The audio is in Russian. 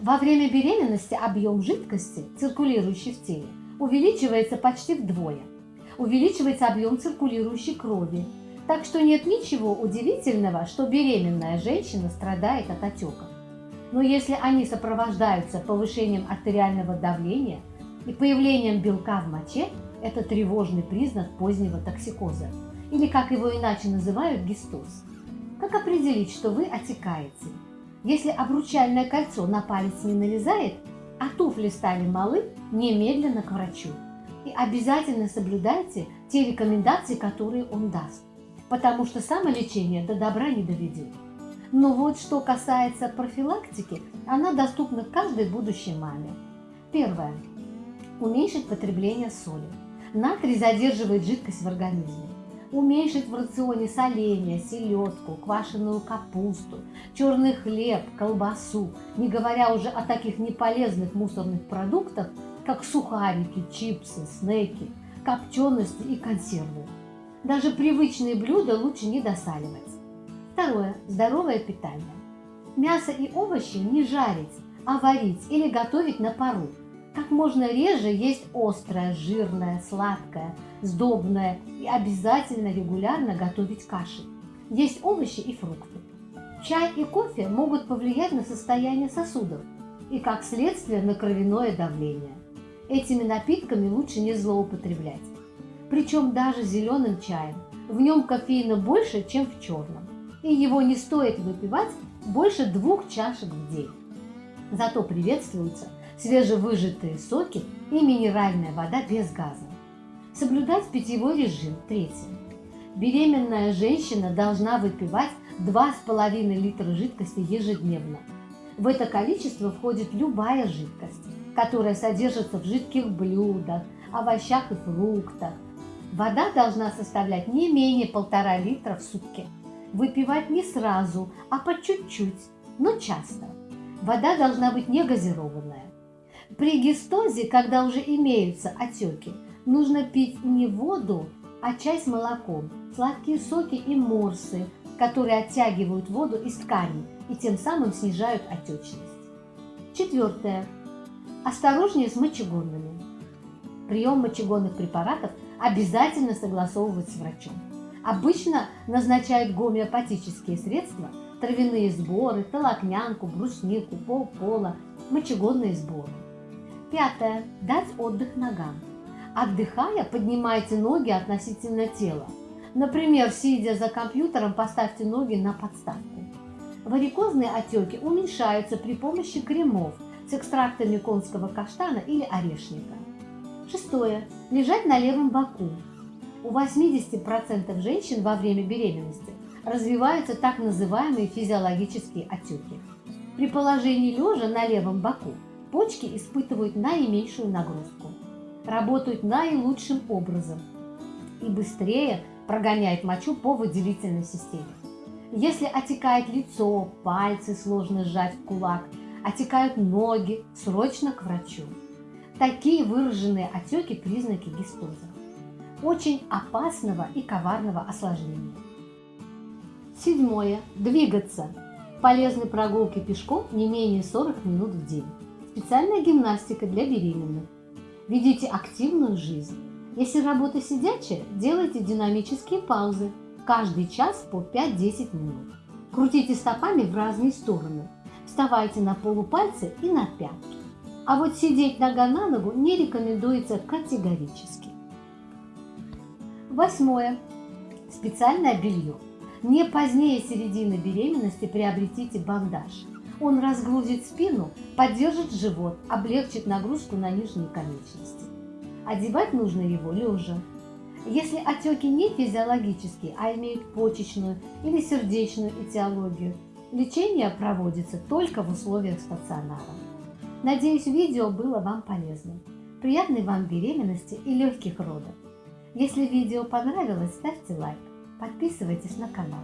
Во время беременности объем жидкости, циркулирующей в теле, увеличивается почти вдвое. Увеличивается объем циркулирующей крови. Так что нет ничего удивительного, что беременная женщина страдает от отеков. Но если они сопровождаются повышением артериального давления и появлением белка в моче, это тревожный признак позднего токсикоза, или как его иначе называют гистоз. Как определить, что вы отекаете? Если обручальное кольцо на палец не налезает, а туфли стали малы, немедленно к врачу. И обязательно соблюдайте те рекомендации, которые он даст, потому что самолечение до добра не доведет. Но вот что касается профилактики, она доступна каждой будущей маме. Первое. Уменьшить потребление соли. Натрий задерживает жидкость в организме уменьшить в рационе соленья, селедку, квашеную капусту, черный хлеб, колбасу, не говоря уже о таких неполезных мусорных продуктах, как сухарики, чипсы, снеки, копчености и консервы. Даже привычные блюда лучше не досаливать. Второе. Здоровое питание. Мясо и овощи не жарить, а варить или готовить на пару. Как можно реже есть острое, жирное, сладкое, сдобное и обязательно регулярно готовить каши. Есть овощи и фрукты. Чай и кофе могут повлиять на состояние сосудов и, как следствие, на кровяное давление. Этими напитками лучше не злоупотреблять. Причем даже зеленым чаем. В нем кофеина больше, чем в черном. И его не стоит выпивать больше двух чашек в день. Зато приветствуются свежевыжатые соки и минеральная вода без газа. Соблюдать питьевой режим. Третье. Беременная женщина должна выпивать 2,5 литра жидкости ежедневно. В это количество входит любая жидкость, которая содержится в жидких блюдах, овощах и фруктах. Вода должна составлять не менее полтора литра в сутки. Выпивать не сразу, а по чуть-чуть, но часто. Вода должна быть не газированная. При гистозе, когда уже имеются отеки, нужно пить не воду, а чай с молоком, сладкие соки и морсы, которые оттягивают воду из тканей и тем самым снижают отечность. Четвертое. Осторожнее с мочегонными. Прием мочегонных препаратов обязательно согласовывать с врачом. Обычно назначают гомеопатические средства, травяные сборы, толокнянку, бруснику, полпола, мочегонные сборы. Пятое. Дать отдых ногам. Отдыхая, поднимайте ноги относительно тела. Например, сидя за компьютером, поставьте ноги на подставку. Варикозные отеки уменьшаются при помощи кремов с экстрактами конского каштана или орешника. Шестое. Лежать на левом боку. У 80% женщин во время беременности развиваются так называемые физиологические отеки. При положении лежа на левом боку почки испытывают наименьшую нагрузку работают наилучшим образом и быстрее прогоняют мочу по выделительной системе. Если отекает лицо, пальцы сложно сжать в кулак, отекают ноги, срочно к врачу. Такие выраженные отеки – признаки гистоза. Очень опасного и коварного осложнения. Седьмое. Двигаться. Полезны прогулки пешком не менее 40 минут в день. Специальная гимнастика для беременных. Ведите активную жизнь. Если работа сидячая, делайте динамические паузы. Каждый час по 5-10 минут. Крутите стопами в разные стороны. Вставайте на полупальцы и на пятки. А вот сидеть нога на ногу не рекомендуется категорически. Восьмое. Специальное белье. Не позднее середины беременности приобретите бандаж. Он разгрузит спину, поддержит живот, облегчит нагрузку на нижние конечности. Одевать нужно его лежа. Если отеки не физиологические, а имеют почечную или сердечную этиологию, лечение проводится только в условиях стационара. Надеюсь, видео было вам полезным. Приятной вам беременности и легких родов. Если видео понравилось, ставьте лайк, подписывайтесь на канал.